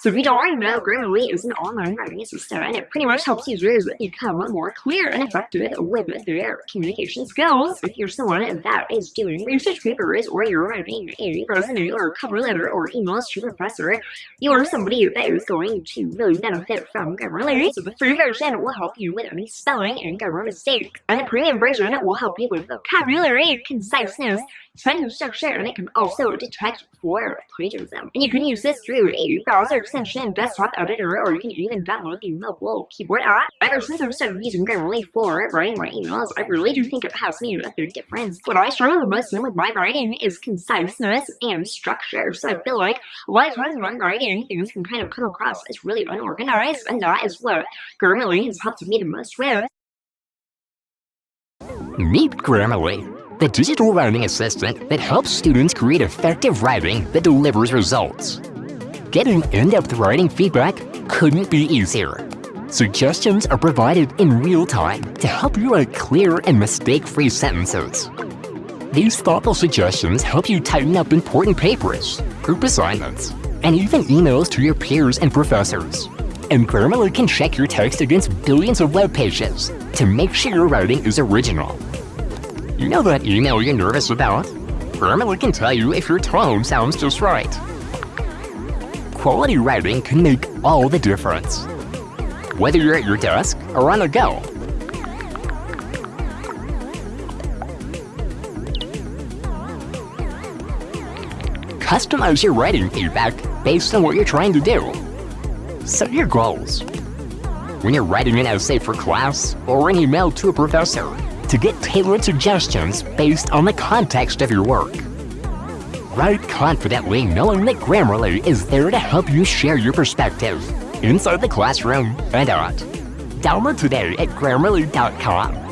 So don't already know, Grammarly is an online writing assistant, and it pretty much helps users become more clear and effective with their communication skills. If you're someone that is doing research papers, or you're writing a resume or cover letter or emails to a professor, you're somebody that is going to really benefit from Grammarly. So the free version will help you with any spelling and grammar mistakes, and the premium version will help you with vocabulary, conciseness, sentence structure, and it can also detect for plagiarism. And you can use this through a browser extension, desktop editor, or you can even download the mobile keyboard app. Ever since I've started using Grammarly for writing my emails, I really do think it has made a big difference. What I struggle most with my writing is conciseness and structure. So I feel like a lot of times when I'm writing, things can kind of come across as really unorganized, and that is what Grammarly has helped me the most with. Meet Grammarly the digital writing assistant that helps students create effective writing that delivers results. Getting in-depth writing feedback couldn't be easier. Suggestions are provided in real time to help you write clear and mistake-free sentences. These thoughtful suggestions help you tighten up important papers, group assignments, and even emails to your peers and professors. And Grammarly can check your text against billions of web pages to make sure your writing is original. You know that email you're nervous about? Grammarly can tell you if your tone sounds just right. Quality writing can make all the difference. Whether you're at your desk or on the go. Customize your writing feedback based on what you're trying to do. Set your goals. When you're writing an essay for class or an email to a professor, to get tailored suggestions based on the context of your work. Write confidently knowing that Grammarly is there to help you share your perspective, inside the classroom and out. Download today at Grammarly.com.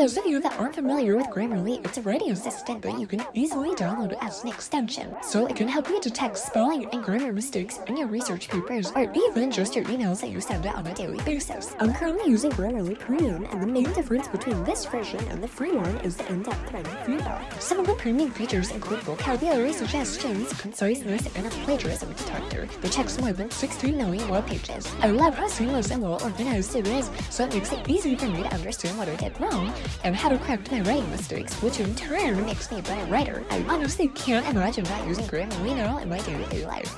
those of you that aren't familiar with Grammarly, it's a writing assistant that you can easily download as an extension. So it can help you detect spelling and grammar mistakes in your research papers, or even just your emails that you send out on a daily basis. I'm currently using Grammarly Premium, and the main difference between this version and the free one is the in-depth writing feedback. Some of the premium features include vocabulary suggestions, conciseness, and a plagiarism detector, which checks more than 16 million web pages. I love how seamless and well organized it is, so it makes it easy for me to understand what I did wrong and how to correct my writing mistakes, which in turn makes me a better writer. I honestly can't imagine not using Grammarly now in my day-to-day life.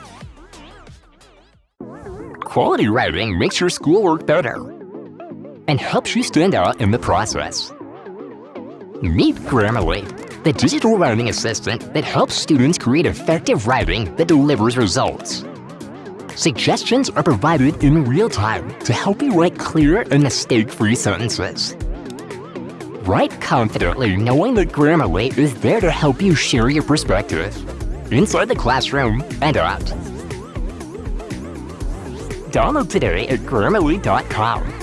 Quality writing makes your schoolwork better and helps you stand out in the process. Meet Grammarly, the digital writing assistant that helps students create effective writing that delivers results. Suggestions are provided in real time to help you write clear and mistake-free sentences. Write confidently knowing that Grammarly is there to help you share your perspective, inside the classroom and out. Download today at Grammarly.com.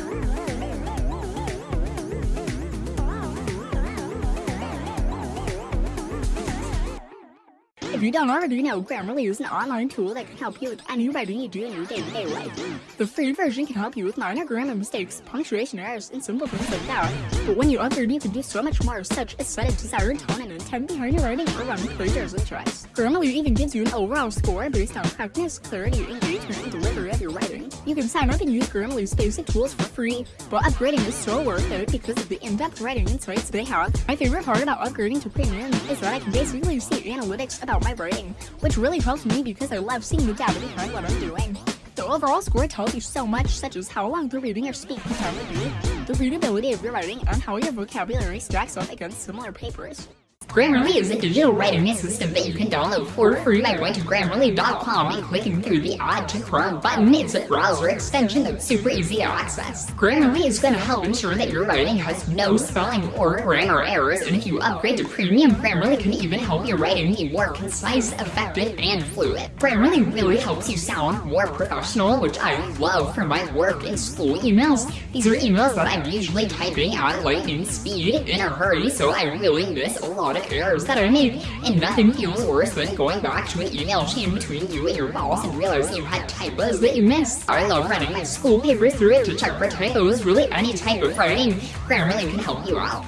If you don't already know, Grammarly is an online tool that can help you with any writing you do in your day-to-day -day life. The free version can help you with minor grammar mistakes, punctuation errors, and simple things like that. But when you upgrade, you can do so much more, such as set a desired tone and intent behind your writing or run plagiarism checks. Grammarly even gives you an overall score based on practice, clarity, engagement, and delivery of your writing. You can sign up and use Grammarly's basic tools for free, but upgrading is so worth it because of the in-depth writing insights they have. My favorite part about upgrading to premium is that I can basically see analytics about my writing, which really helps me because I love seeing the data behind what I'm doing. The overall score tells you so much, such as how long the reading or speaking time will be, the readability of your writing, and how your vocabulary stacks up against similar papers. Grammarly is a digital writing system that you can download for free by going to Grammarly.com and clicking through the Add to Chrome button. It's a browser extension that's super easy to access. Grammarly is going to help ensure that your writing has no spelling or grammar errors, and if you upgrade to Premium, Grammarly can even help your writing be more concise, effective, and fluid. Grammarly really helps you sound more professional, which I love for my work and school emails. These are emails that I'm usually typing at lightning speed in a hurry, so I really miss a lot errors that I made, and nothing feels worse than going back to an email chain between you and your boss and realizing you had typos that you missed. I love running my school paper through it to check for typos, really any type of writing. Grammarly can help you out.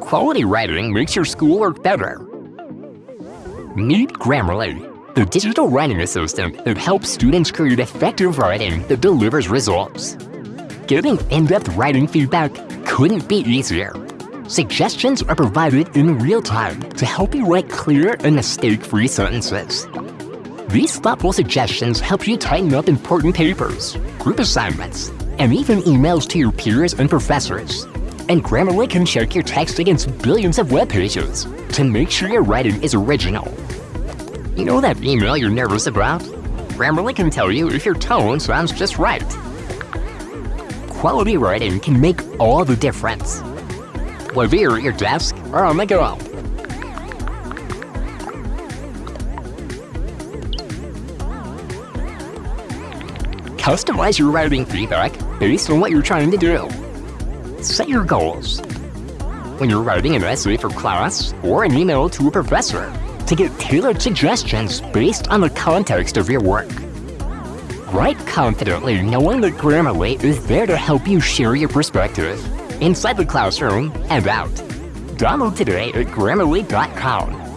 Quality writing makes your school schoolwork better Meet Grammarly, the digital writing assistant that helps students create effective writing that delivers results. Getting in-depth writing feedback couldn't be easier. Suggestions are provided in real time to help you write clear and mistake-free sentences. These thoughtful suggestions help you tighten up important papers, group assignments, and even emails to your peers and professors. And Grammarly can check your text against billions of web pages to make sure your writing is original. You know that email you're nervous about? Grammarly can tell you if your tone sounds just right. Quality writing can make all the difference. At your desk or on the go. Customize your writing feedback based on what you're trying to do. Set your goals. When you're writing an essay for class or an email to a professor, to get tailored suggestions based on the context of your work. Write confidently knowing that Grammarly is there to help you share your perspective, inside the classroom and out. Download today at Grammarly.com.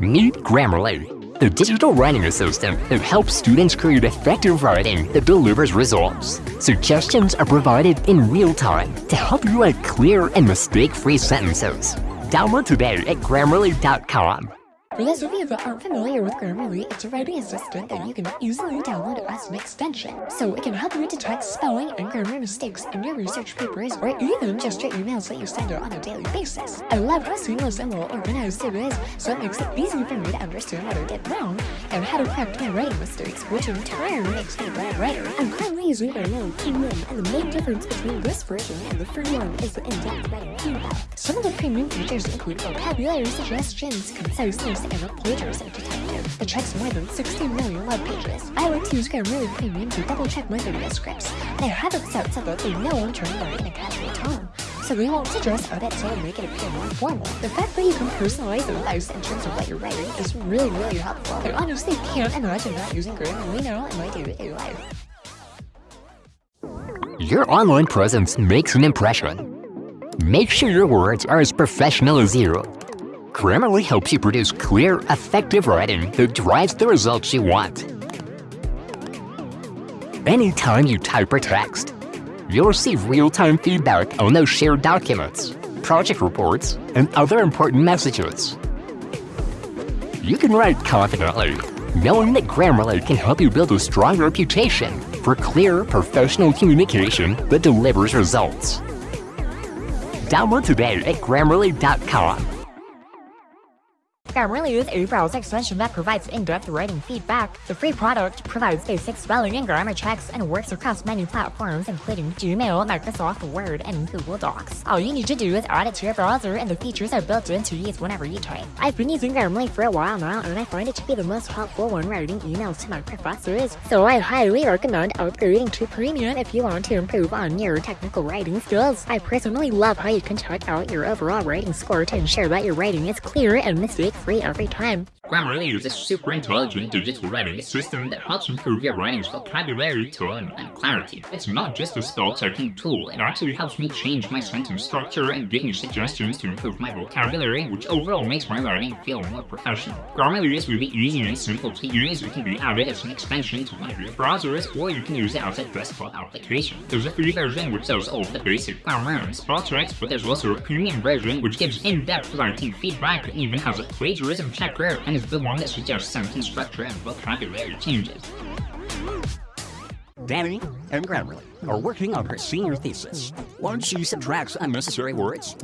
Meet Grammarly, the digital writing assistant that helps students create effective writing that delivers results. Suggestions are provided in real time to help you write clear and mistake-free sentences. Download today at Grammarly.com. For those of you that aren't familiar with Grammarly, it's a writing assistant that you can easily download as an extension. So it can help you detect spelling and grammar mistakes in your research papers or even just your emails that you send out on a daily basis. I love how seamless and well organized it is, so it makes it easy for me to understand what I did wrong and how to correct my writing mistakes, which in turn makes me a better writer. I'm currently using Grammarly Premium, and the main difference between this version and the free one is the in-depth writing feedback. Some of the premium features include vocabulary suggestions, conciseness, a plagiarism detective that checks more than 60 million web pages. I like to use Grammarly Premium to double check my video scripts. They have it set so that they know I'm trying to in a casual tone, so they won't suggest edits or make it appear more formal. The fact that you can personalize the advice in terms of what you're writing is really, really helpful. I honestly can't imagine not using Grammarly now in my day-to-day life. Your online presence makes an impression. Make sure your words are as professional as you. Grammarly helps you produce clear, effective writing that drives the results you want. Anytime you type or text, you'll receive real-time feedback on those shared documents, project reports, and other important messages. You can write confidently, knowing that Grammarly can help you build a strong reputation for clear, professional communication that delivers results. Download today at Grammarly.com. Grammarly is a browser extension that provides in-depth writing feedback. The free product provides basic spelling and grammar checks and works across many platforms including Gmail, Microsoft Word, and Google Docs. All you need to do is add it to your browser and the features are built in to use whenever you type. I've been using Grammarly for a while now and I find it to be the most helpful when writing emails to my professors, so I highly recommend upgrading to Premium if you want to improve on your technical writing skills. I personally love how you can check out your overall writing score to ensure that your writing is clear and mistake-free every time. Grammarly is a super intelligent digital writing system that helps improve your writing's vocabulary, tone, and clarity. It's not just a spell-checking tool, it actually helps me change my sentence structure and give me suggestions to improve my vocabulary, which overall makes my writing feel more professional. Grammarly is really easy and simple to use. It can be added as an extension to one of your browsers, or you can use it as a desktop application. There's a free version which does all the basic grammar and spell checks, but there's also a premium version which gives in-depth writing feedback and even has a plagiarism checker and is the that suggests sentence structure and vocabulary changes. Danny and Grammarly are working on her senior thesis. Once she subtracts unnecessary words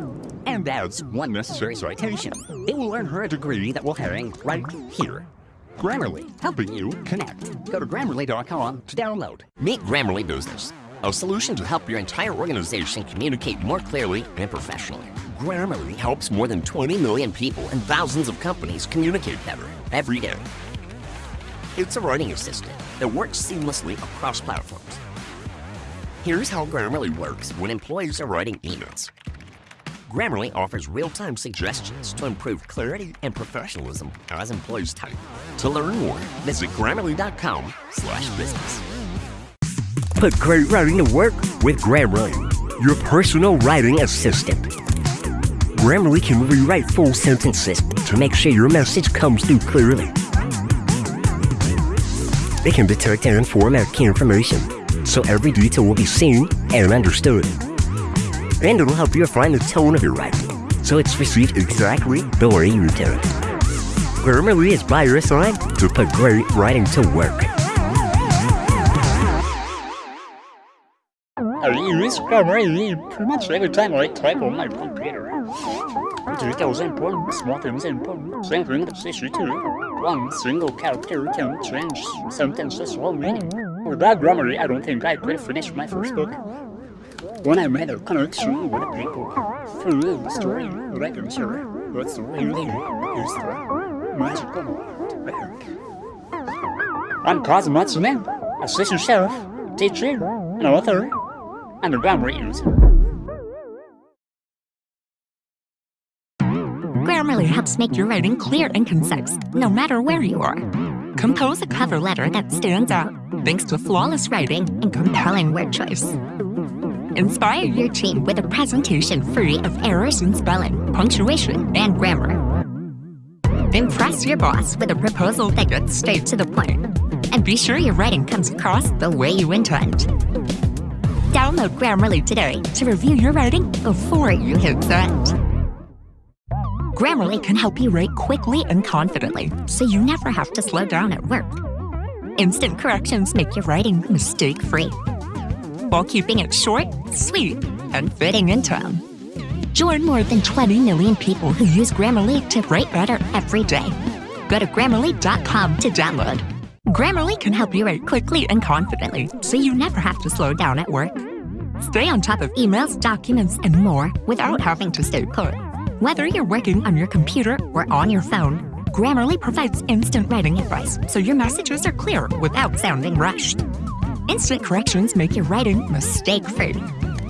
and adds one necessary citation, it will earn her a degree that will hang right here. Grammarly, helping you connect. Go to Grammarly.com to download. Meet Grammarly Business, a solution to help your entire organization communicate more clearly and professionally. Grammarly helps more than 20 million people and thousands of companies communicate better every day. It's a writing assistant that works seamlessly across platforms. Here's how Grammarly works when employees are writing emails. Grammarly offers real-time suggestions to improve clarity and professionalism as employees type. To learn more, visit Grammarly.com slash business. Put great writing to work with Grammarly, your personal writing assistant. Grammarly can rewrite full sentences to make sure your message comes through clearly. It can detect and format key information, so every detail will be seen and understood. And it'll help you find the tone of your writing, so it's received exactly the way you intend. Grammarly is by your side to put great writing to work. I use Grammarly pretty much every time I type on my computer. Details important, small things important, something that's issue too. One single character can change sentences whole meaning. Without Grammarly, I don't think I could finish my first book. When I made a connection with people through the story, writing sure, that's really useful, magical to work. I'm Cosmo Matsume, assistant chef, teacher, an author, and grammar user. Grammarly helps make your writing clear and concise, no matter where you are. Compose a cover letter that stands out, thanks to flawless writing and compelling word choice. Inspire your team with a presentation free of errors in spelling, punctuation, and grammar. Impress your boss with a proposal that gets straight to the point. And be sure your writing comes across the way you intend. Download Grammarly today to review your writing before you hit send. Grammarly can help you write quickly and confidently, so you never have to slow down at work. Instant corrections make your writing mistake-free, while keeping it short, sweet, and fitting in tone. Join more than 20 million people who use Grammarly to write better every day. Go to Grammarly.com to download. Grammarly can help you write quickly and confidently, so you never have to slow down at work. Stay on top of emails, documents, and more without having to stay put. Whether you're working on your computer or on your phone, Grammarly provides instant writing advice so your messages are clear without sounding rushed. Instant corrections make your writing mistake-free,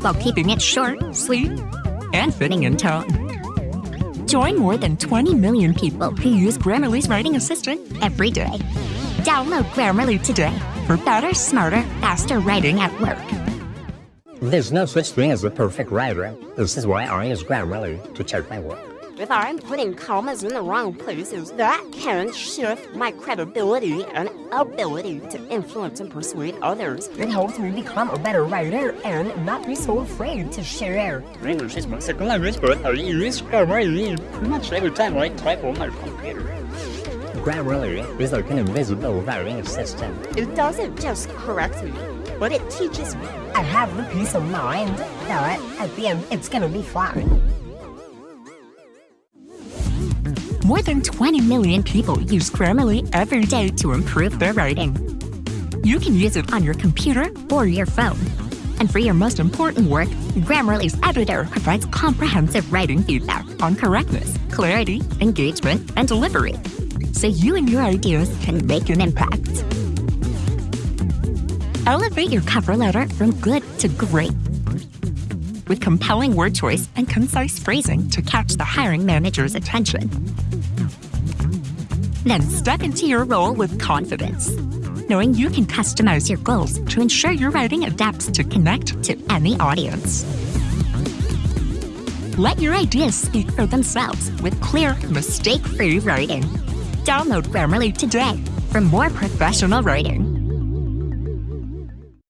while keeping it short, sweet, and fitting in tone. Join more than 20 million people who use Grammarly's writing assistant every day. Download Grammarly today for better, smarter, faster writing at work. There's no such thing as a perfect writer. This is why I use Grammarly to check my work. If I'm putting commas in the wrong places, that can shift my credibility and ability to influence and persuade others. It helps me become a better writer and not be so afraid to share. English is my second language, but I use Grammarly pretty much every time I type on my computer. Grammarly is like an invisible writing assistant. It doesn't just correct me, but it teaches me. I have the peace of mind that at the end it's gonna be fine. More than 20 million people use Grammarly every day to improve their writing. You can use it on your computer or your phone. And for your most important work, Grammarly's editor provides comprehensive writing feedback on correctness, clarity, engagement, and delivery, so you and your ideas can make an impact. Elevate your cover letter from good to great with compelling word choice and concise phrasing to catch the hiring manager's attention. Then step into your role with confidence, knowing you can customize your goals to ensure your writing adapts to connect to any audience. Let your ideas speak for themselves with clear, mistake-free writing. Download Grammarly today for more professional writing.